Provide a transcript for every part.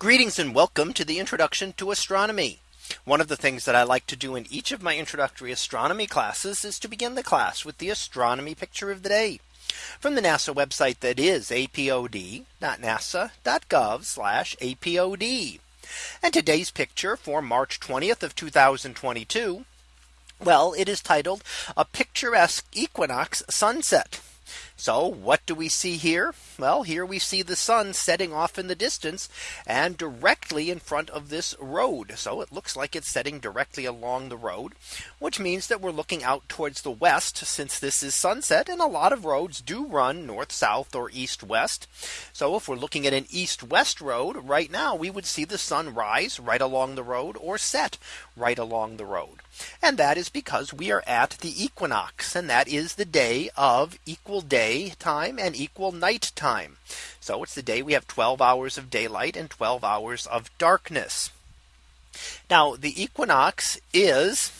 Greetings and welcome to the introduction to astronomy. One of the things that I like to do in each of my introductory astronomy classes is to begin the class with the astronomy picture of the day from the NASA website that is apod.nasa.gov apod. And today's picture for March 20th of 2022. Well, it is titled a picturesque equinox sunset. So what do we see here? Well, here we see the sun setting off in the distance and directly in front of this road. So it looks like it's setting directly along the road, which means that we're looking out towards the west since this is sunset and a lot of roads do run north south or east west. So if we're looking at an east west road right now, we would see the sun rise right along the road or set right along the road. And that is because we are at the equinox and that is the day of equal day time and equal night time. So it's the day we have 12 hours of daylight and 12 hours of darkness. Now the equinox is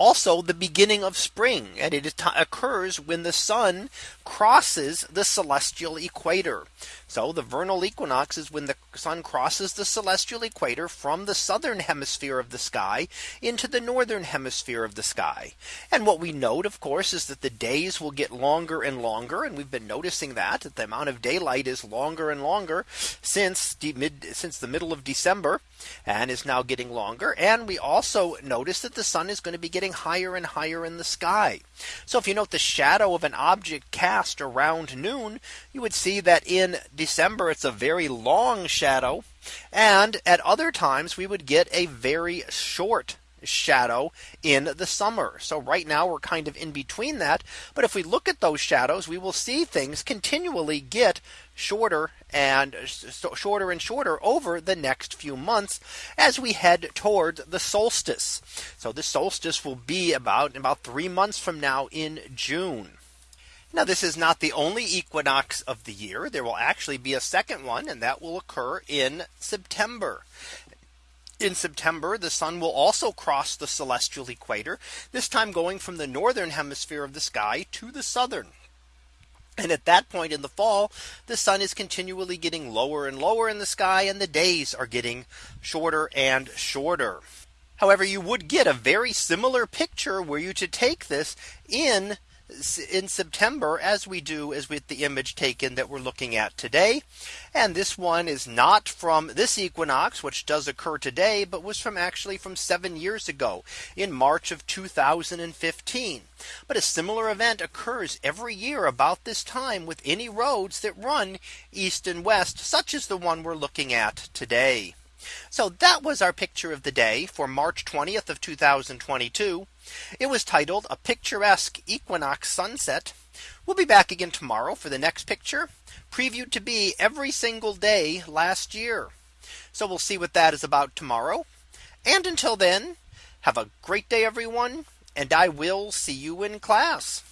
also the beginning of spring and it occurs when the sun crosses the celestial equator. So the vernal equinox is when the sun crosses the celestial equator from the southern hemisphere of the sky into the northern hemisphere of the sky. And what we note, of course, is that the days will get longer and longer. And we've been noticing that, that the amount of daylight is longer and longer since the mid since the middle of December and is now getting longer. And we also notice that the sun is going to be getting higher and higher in the sky. So if you note the shadow of an object cast around noon, you would see that in December, it's a very long shadow. And at other times, we would get a very short shadow in the summer. So right now we're kind of in between that. But if we look at those shadows, we will see things continually get shorter and shorter and shorter over the next few months as we head toward the solstice. So the solstice will be about about three months from now in June. Now this is not the only equinox of the year. There will actually be a second one and that will occur in September. In September, the sun will also cross the celestial equator, this time going from the northern hemisphere of the sky to the southern. And at that point in the fall, the sun is continually getting lower and lower in the sky and the days are getting shorter and shorter. However, you would get a very similar picture were you to take this in in September as we do as with the image taken that we're looking at today. And this one is not from this equinox, which does occur today, but was from actually from seven years ago in March of 2015. But a similar event occurs every year about this time with any roads that run east and west, such as the one we're looking at today. So that was our picture of the day for March 20th of 2022. It was titled a picturesque equinox sunset. We'll be back again tomorrow for the next picture previewed to be every single day last year. So we'll see what that is about tomorrow. And until then, have a great day, everyone. And I will see you in class.